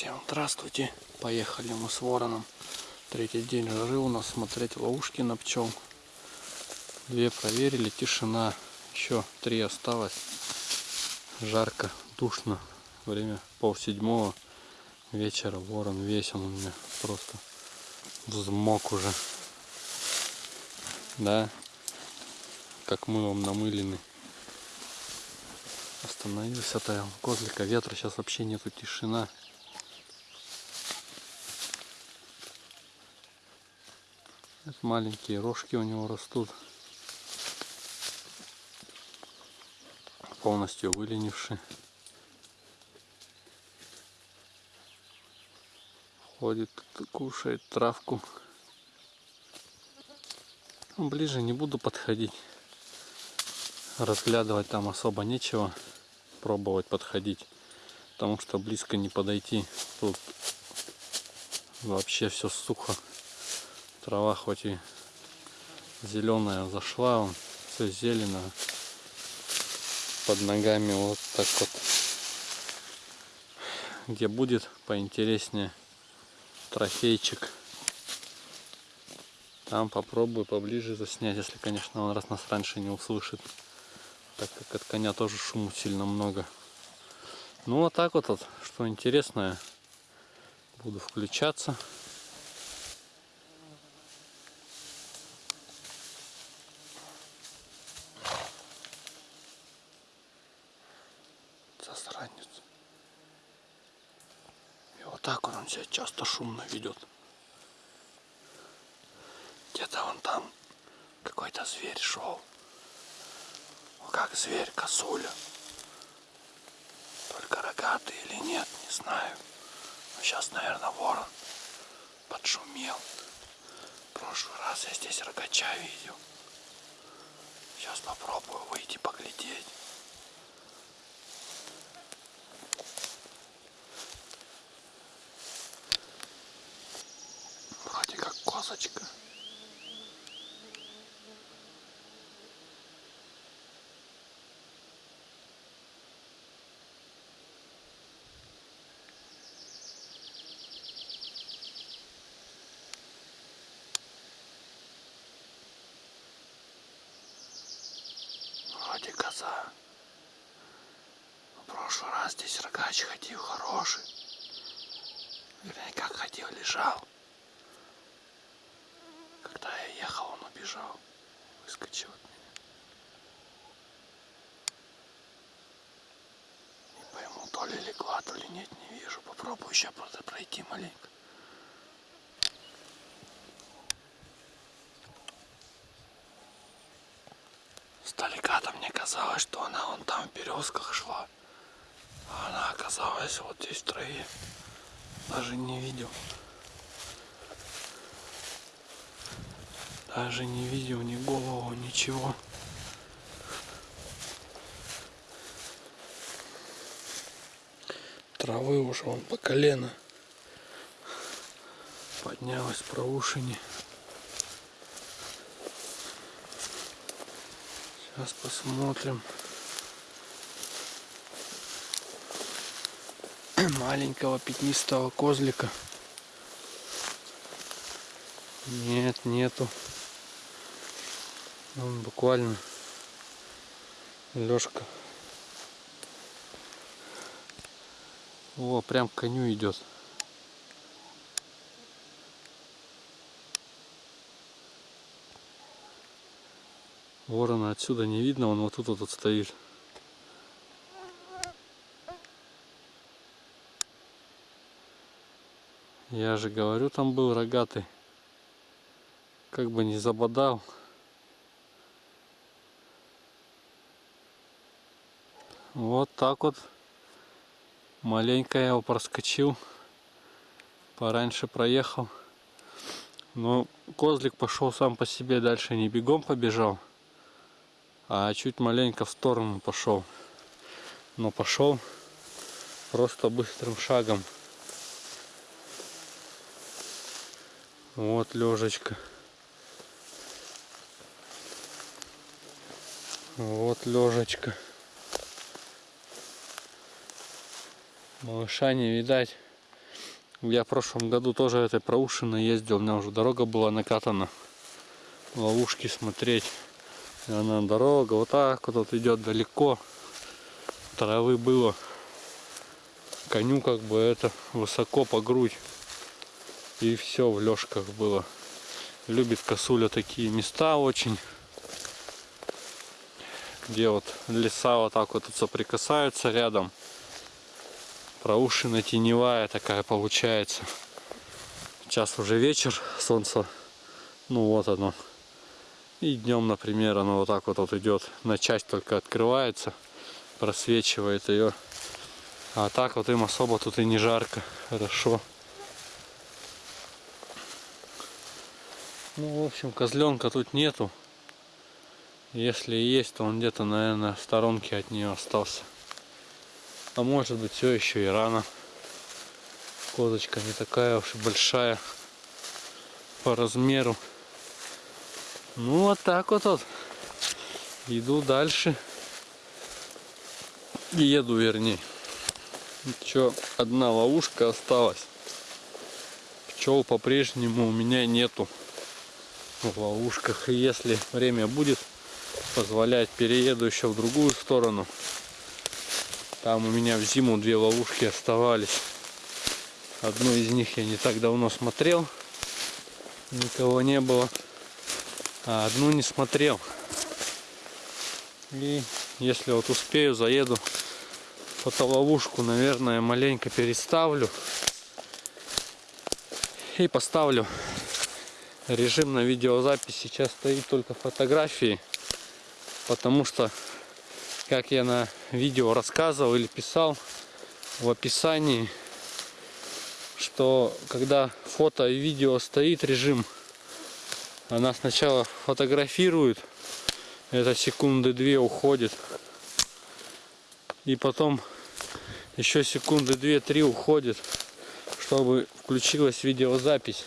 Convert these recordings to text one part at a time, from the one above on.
Всем здравствуйте. Поехали мы с вороном. Третий день жары у нас смотреть ловушки на пчел. Две проверили, тишина. Еще три осталось. Жарко, душно. Время пол седьмого вечера. Ворон весь он у меня просто взмок уже. Да, как мылом намыленный. Остановился-то я козлика. Ветра сейчас вообще нету, тишина. Маленькие рожки у него растут. Полностью выленившие. Ходит, кушает травку. Ближе не буду подходить. Разглядывать там особо нечего. Пробовать подходить. Потому что близко не подойти. Тут вообще все сухо. Трава хоть и зеленая зашла, он все зелено. Под ногами вот так вот. Где будет поинтереснее трофейчик. Там попробую поближе заснять, если, конечно, он раз нас раньше не услышит. Так как от коня тоже шуму сильно много. Ну, вот так вот, вот что интересное. Буду включаться. Засранец. И вот так он, себя часто шумно ведет. Где-то он там какой-то зверь шел. Как зверь, косуля. Только рогатый или нет, не знаю. Но сейчас, наверное, ворон подшумел. В прошлый раз я здесь рогача видел. Сейчас попробую выйти поглядеть. козочка. Вроде коза. В прошлый раз рогач ходил хороший. Вернее, как ходил, лежал. Когда я ехал, он убежал. Выскочил от меня. Не пойму, то ли легла, то ли нет, не вижу. Попробую еще просто пройти маленько. Сдалека-то мне казалось, что она вон там в березках шла. Она оказалась вот здесь в траве. Даже не видел. Даже не видел ни голову, ничего. Травы уже он по колено. Поднялась проушине. Сейчас посмотрим. Маленького пятнистого козлика. Нет, нету. Он буквально Лёшка. О, прям к коню идет. Ворона отсюда не видно, он вот тут вот стоит. Я же говорю, там был рогатый. Как бы не забодал. Вот так вот. Маленько я его проскочил. Пораньше проехал. Но козлик пошел сам по себе, дальше не бегом побежал. А чуть маленько в сторону пошел. Но пошел просто быстрым шагом. Вот лежечка. Вот лежечка. Малыша не видать. Я в прошлом году тоже этой проушиной ездил, у меня уже дорога была накатана. Ловушки смотреть. И она дорога вот так вот, вот идет далеко. Травы было. Коню как бы это высоко по грудь. И все в лёжках было. Любит косуля такие места очень. Где вот леса вот так вот соприкасаются рядом проушина теневая такая получается. Сейчас уже вечер, солнце, ну вот оно. И днем, например, оно вот так вот, вот идет, на часть только открывается, просвечивает ее. А так вот им особо тут и не жарко, хорошо. Ну, в общем, козленка тут нету. Если есть, то он где-то, наверное, в сторонке от нее остался. А может быть все еще и рано. Козочка не такая уж и большая по размеру. Ну вот так вот вот. Иду дальше. Еду вернее. Еще одна ловушка осталась. Пчел по-прежнему у меня нету в ловушках. И если время будет позволять, перееду еще в другую сторону. Там у меня в зиму две ловушки оставались. Одну из них я не так давно смотрел. Никого не было. А одну не смотрел. И если вот успею, заеду фотоловушку, наверное, маленько переставлю. И поставлю режим на видеозапись. Сейчас стоит только фотографии. Потому что как я на видео рассказывал или писал в описании, что когда фото и видео стоит режим, она сначала фотографирует, это секунды две уходит, и потом еще секунды две-три уходит, чтобы включилась видеозапись.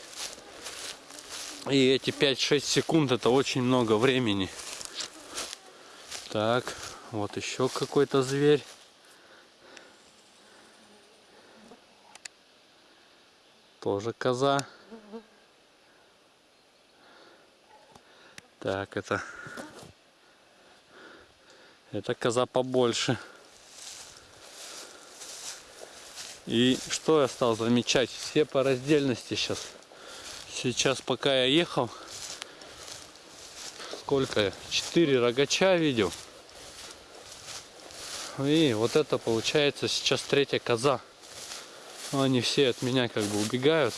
И эти 5-6 секунд это очень много времени. Так. Вот еще какой-то зверь. Тоже коза. Так, это... Это коза побольше. И что я стал замечать? Все по раздельности сейчас. Сейчас, пока я ехал, сколько? Четыре рогача видел. И вот это получается сейчас третья коза. Но они все от меня как бы убегают.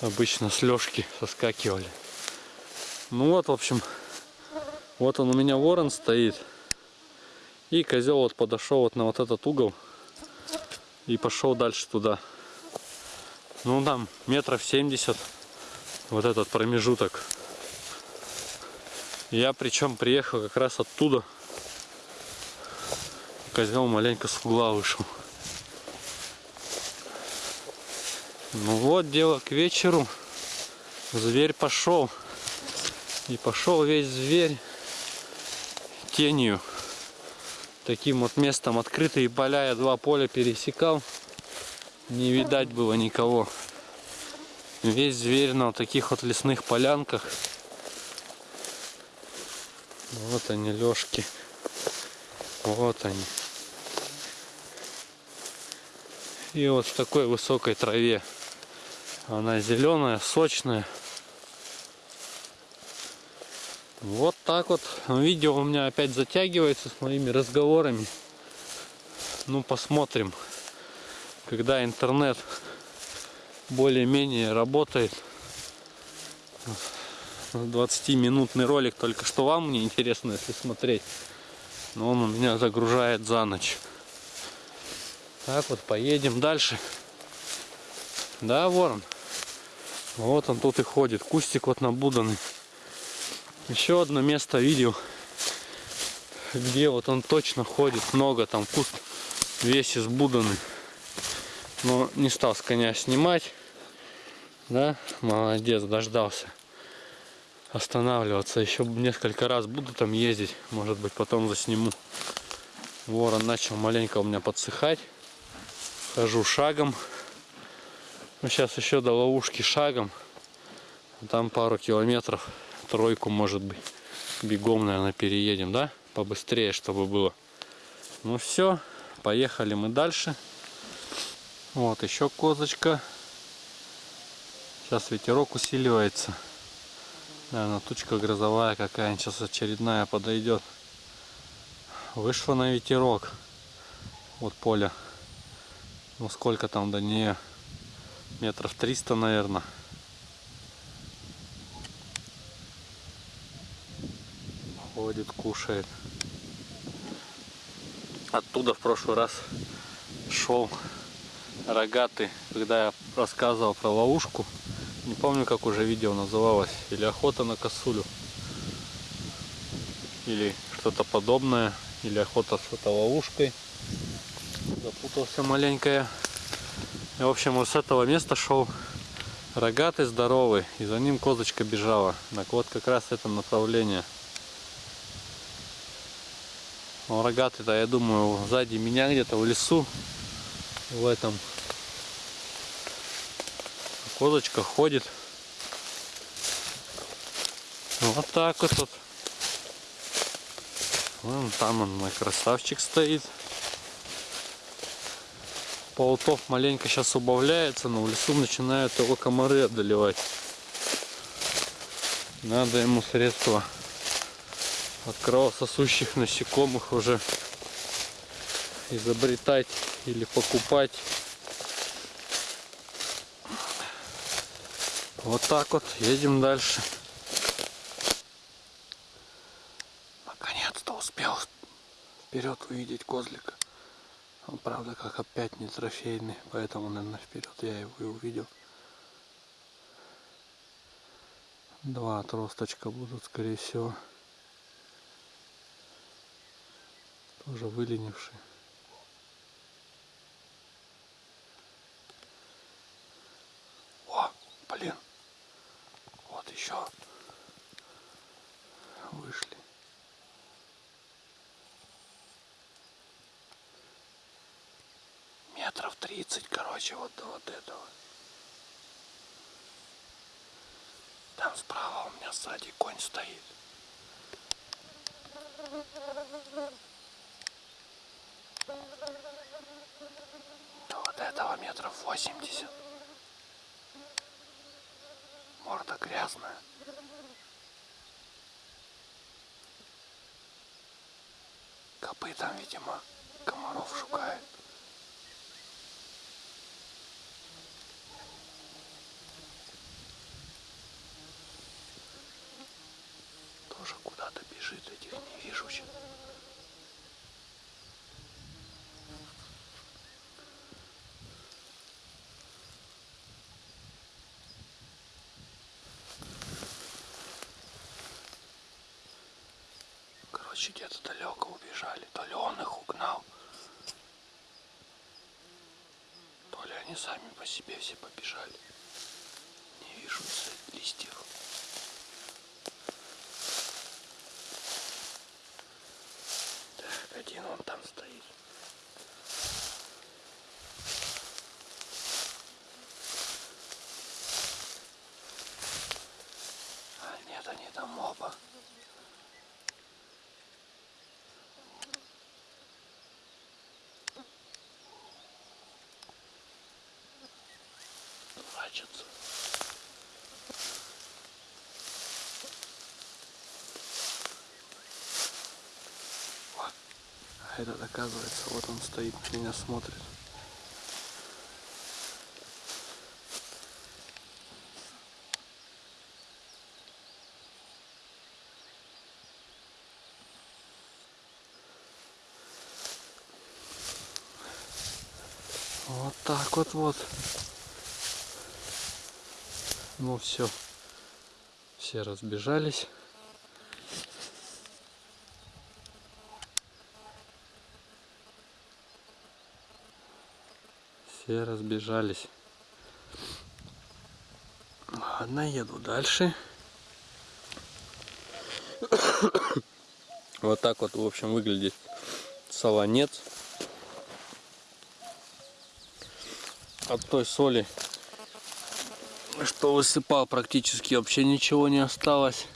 Обычно с лёжки соскакивали. Ну вот, в общем, вот он у меня ворон стоит. И козел вот подошел вот на вот этот угол. И пошел дальше туда. Ну там метров 70 вот этот промежуток. Я причем приехал как раз оттуда козел маленько с угла вышел. Ну вот, дело к вечеру. Зверь пошел. И пошел весь зверь тенью. Таким вот местом открытые поля я два поля пересекал. Не видать было никого. Весь зверь на вот таких вот лесных полянках. Вот они, лёжки. Вот они. И вот в такой высокой траве. Она зеленая, сочная. Вот так вот. Видео у меня опять затягивается с моими разговорами. Ну, посмотрим. Когда интернет более-менее работает. 20-минутный ролик только что вам мне интересно, если смотреть. Но он у меня загружает за ночь. Так вот, поедем дальше. Да, ворон? Вот он тут и ходит. Кустик вот набуданный. Еще одно место видел, где вот он точно ходит. Много там куст весь избуданный. Но не стал с коня снимать. Да, молодец, дождался. Останавливаться. Еще несколько раз буду там ездить. Может быть потом засниму. Ворон начал маленько у меня подсыхать хожу шагом. Ну, сейчас еще до ловушки шагом. Там пару километров, тройку может быть. Бегом, наверное, переедем, да? Побыстрее, чтобы было. Ну все, поехали мы дальше. Вот еще козочка. Сейчас ветерок усиливается. Наверное, тучка грозовая какая-нибудь сейчас очередная подойдет. Вышла на ветерок. Вот поле. Ну сколько там до нее? Метров 300, наверное. Ходит, кушает. Оттуда в прошлый раз шел рогатый, когда я рассказывал про ловушку. Не помню, как уже видео называлось. Или охота на косулю. Или что-то подобное. Или охота с фотоловушкой. Запутался маленько я. И, в общем, вот с этого места шел рогатый, здоровый. И за ним козочка бежала. Так вот как раз это направление. Он рогатый-то, я думаю, сзади меня где-то в лесу. В этом. Козочка ходит. Вот так вот. вот. Вон там он, мой красавчик стоит. Паутов маленько сейчас убавляется, но в лесу начинают его комары одолевать. Надо ему средства от кровососущих насекомых уже изобретать или покупать. Вот так вот, едем дальше. Наконец-то успел вперед увидеть козлика. Он, правда, как опять не трофейный, поэтому, наверное, вперед я его и увидел. Два отросточка будут, скорее всего. Тоже выленившие. О, блин. Еще вышли. Метров 30, короче, вот до вот этого. Там справа у меня сзади конь стоит. До вот этого метров 80. Морда грязная. Копытом, видимо, комаров шукает. Тоже куда-то бежит, этих не вижу сейчас. Короче, где-то далеко убежали. То ли он их угнал, то ли они сами по себе все побежали. Не вижу из листьев. Так, один он там стоит. А, нет, они там оба. Прячутся. О, а этот оказывается, вот он стоит, меня смотрит. Вот так вот вот. Ну все. Все разбежались. Все разбежались. Ладно, еду дальше. Вот так вот, в общем, выглядит солонец. От той соли что высыпал, практически вообще ничего не осталось.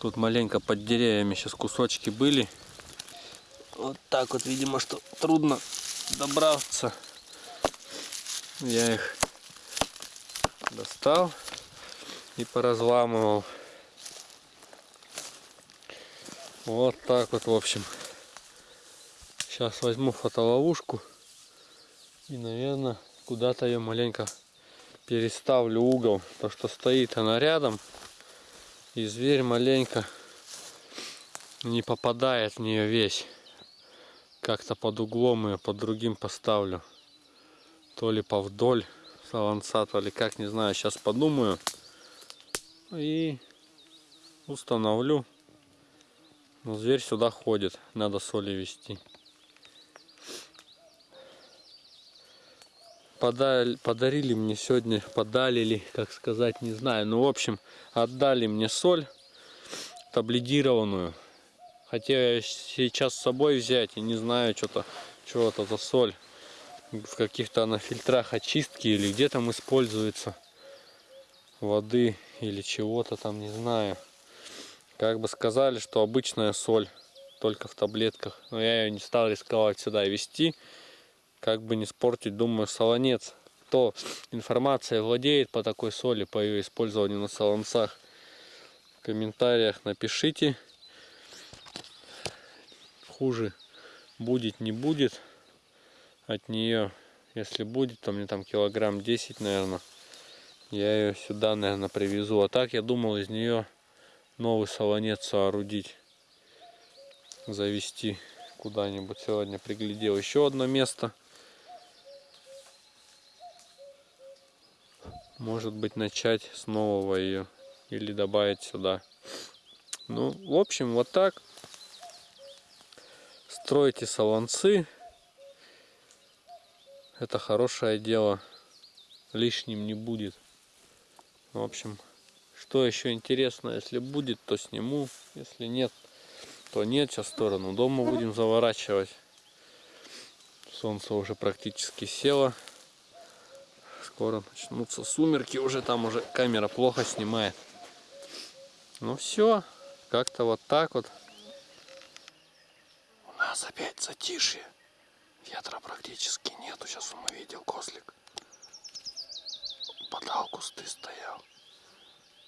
Тут маленько под деревьями сейчас кусочки были. Вот так вот, видимо, что трудно добраться. Я их достал и поразламывал. Вот так вот, в общем. Сейчас возьму фотоловушку и, наверное, куда-то ее маленько переставлю угол. То, что стоит она рядом. И зверь маленько не попадает в нее весь. Как-то под углом ее под другим поставлю. То ли повдоль солонца, то ли как, не знаю. Сейчас подумаю. И установлю. Но зверь сюда ходит. Надо соли вести. подали, подарили мне сегодня, подали ли, как сказать, не знаю. Ну, в общем, отдали мне соль таблидированную. Хотел я сейчас с собой взять и не знаю, что-то, что это за соль. В каких-то на фильтрах очистки или где там используется воды или чего-то там, не знаю. Как бы сказали, что обычная соль, только в таблетках. Но я ее не стал рисковать сюда вести как бы не спортить, думаю, солонец. Кто информация владеет по такой соли, по ее использованию на солонцах, в комментариях напишите. Хуже будет, не будет от нее. Если будет, то мне там килограмм 10, наверное. Я ее сюда, наверное, привезу. А так я думал из нее новый солонец соорудить. Завести куда-нибудь. Сегодня приглядел еще одно место. может быть начать с нового ее или добавить сюда ну в общем вот так стройте солонцы это хорошее дело. Лишним не будет. В общем что еще интересно если будет то сниму. Если нет то нет. Сейчас в сторону дома будем заворачивать. Солнце уже практически село. Скоро начнутся сумерки уже там уже камера плохо снимает. Ну все как-то вот так вот. У нас опять затишье ветра практически нету сейчас он увидел козлик подал кусты стоял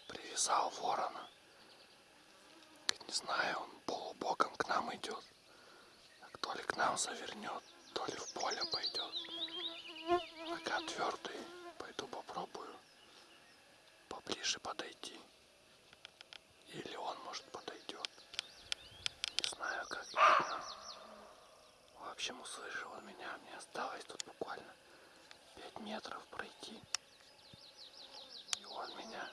привязал ворона. Не знаю он полубоком к нам идет то ли к нам завернет то ли в поле пойдет пока твердый Пойду попробую поближе подойти. Или он, может, подойдет. Не знаю, как общем, услышал меня. Мне осталось тут буквально 5 метров пройти. И он меня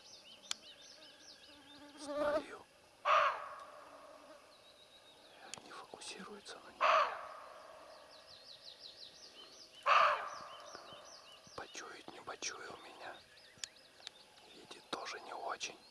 словил. Не фокусируется на него. почуял меня. Видит тоже не очень.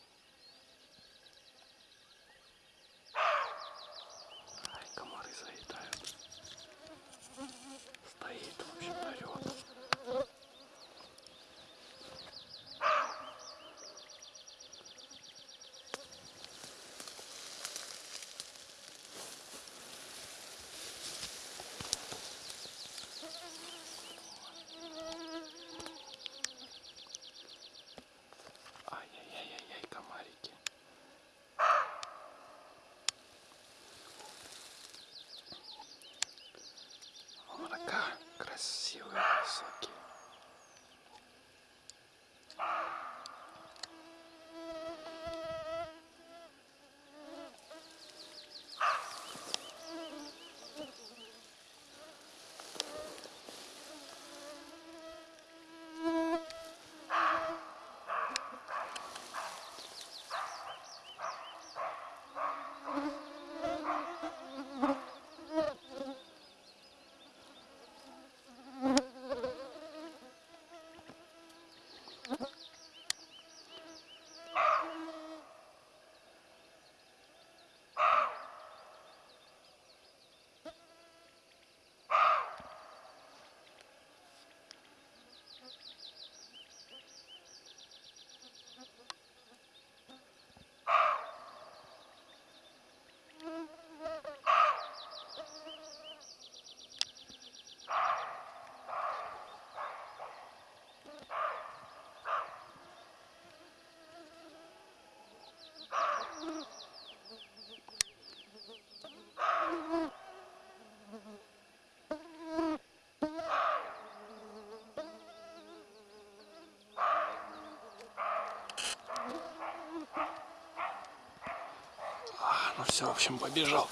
Все, в общем, побежал.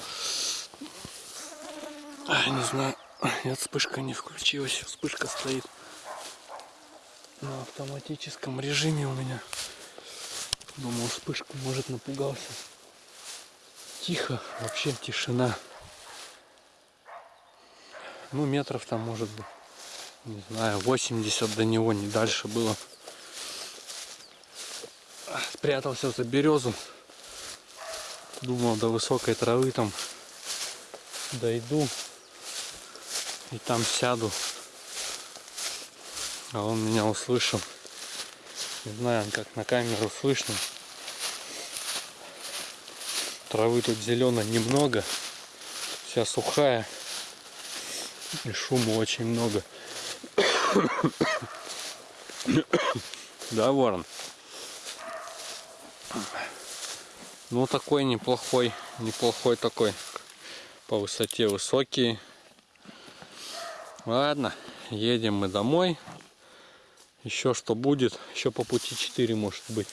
Ай, не знаю, нет, вспышка не включилась, вспышка стоит на автоматическом режиме у меня. Думал, вспышку, может, напугался. Тихо, вообще тишина. Ну, метров там, может быть, не знаю, 80 до него, не дальше было. Спрятался за березу. Думал, до высокой травы там дойду и там сяду. А он меня услышал. Не знаю, как на камеру слышно. Травы тут зеленой немного. Вся сухая. И шума очень много. Да, ворон? Ну, такой неплохой, неплохой такой. По высоте высокий. Ладно, едем мы домой. Еще что будет, еще по пути 4 может быть.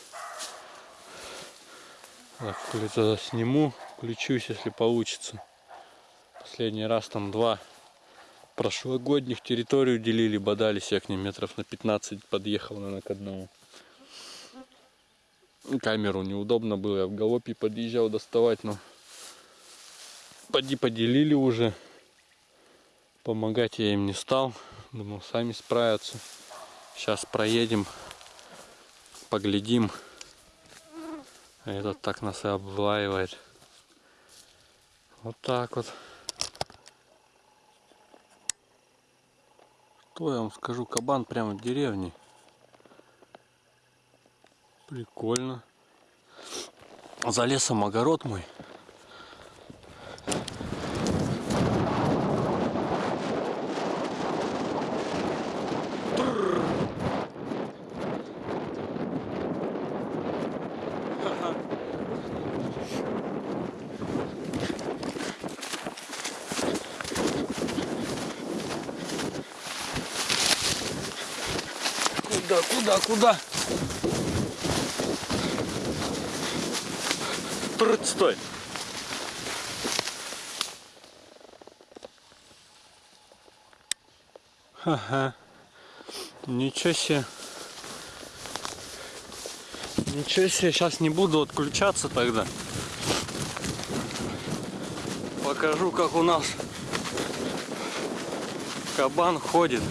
Так, тогда сниму, включусь, если получится. Последний раз там два прошлогодних территорию делили, бодались я к ним метров на 15 подъехал, наверное, к одному камеру неудобно было, я в галопе подъезжал доставать, но поди поделили уже. Помогать я им не стал, думал сами справятся. Сейчас проедем, поглядим. А этот так нас и облаивает. Вот так вот. Что я вам скажу, кабан прямо в деревне. Прикольно. За лесом огород мой. Куда, куда, Трт, стой. Ага. Ничего себе. Ничего себе, сейчас не буду отключаться тогда. Покажу, как у нас кабан ходит.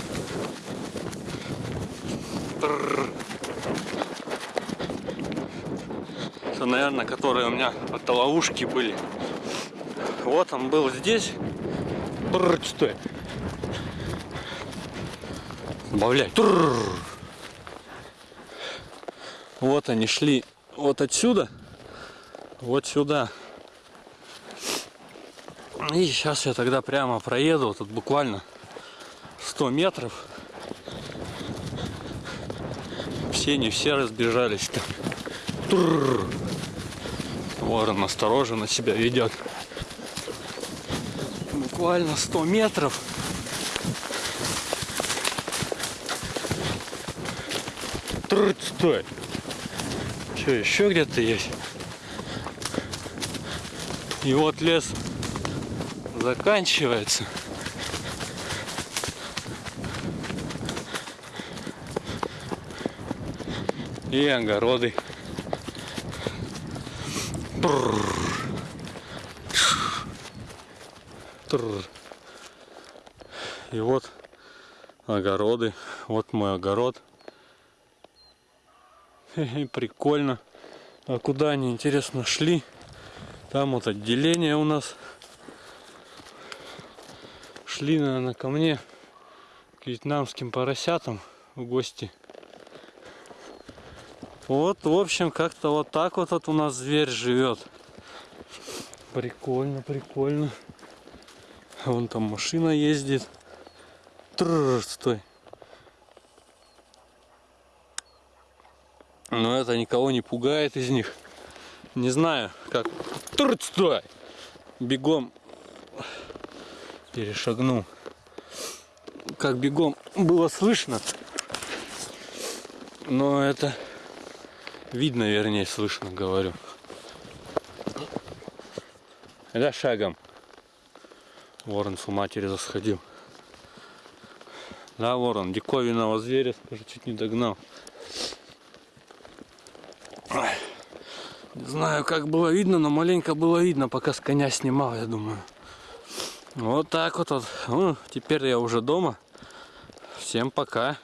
Трррр. Это, наверное, которые у меня от ловушки были. Вот он был здесь. Бррр, стой. Добавляй. Вот они шли вот отсюда, вот сюда. И сейчас я тогда прямо проеду, тут буквально 100 метров. Все не все разбежались-то. Ворон осторожно себя ведет. Буквально 100 метров. Трудь, стой. Что, еще где-то есть? И вот лес заканчивается. И огороды. И вот огороды. Вот мой огород. Прикольно. А куда они, интересно, шли? Там вот отделение у нас. Шли, наверное, ко мне к вьетнамским поросятам в гости. Вот, в общем, как-то вот так вот, вот у нас зверь живет. Прикольно, прикольно. Вон там машина ездит. Тррр, стой. Но это никого не пугает из них. Не знаю, как... Тррр, стой! Бегом перешагнул. Как бегом было слышно. Но это Видно, вернее, слышно, говорю. Да шагом. Ворон с матери засходил. Да, ворон, диковинного зверя, скажи, чуть не догнал. Не знаю, как было видно, но маленько было видно, пока с коня снимал, я думаю. Вот так вот. вот. Ну, теперь я уже дома. Всем пока.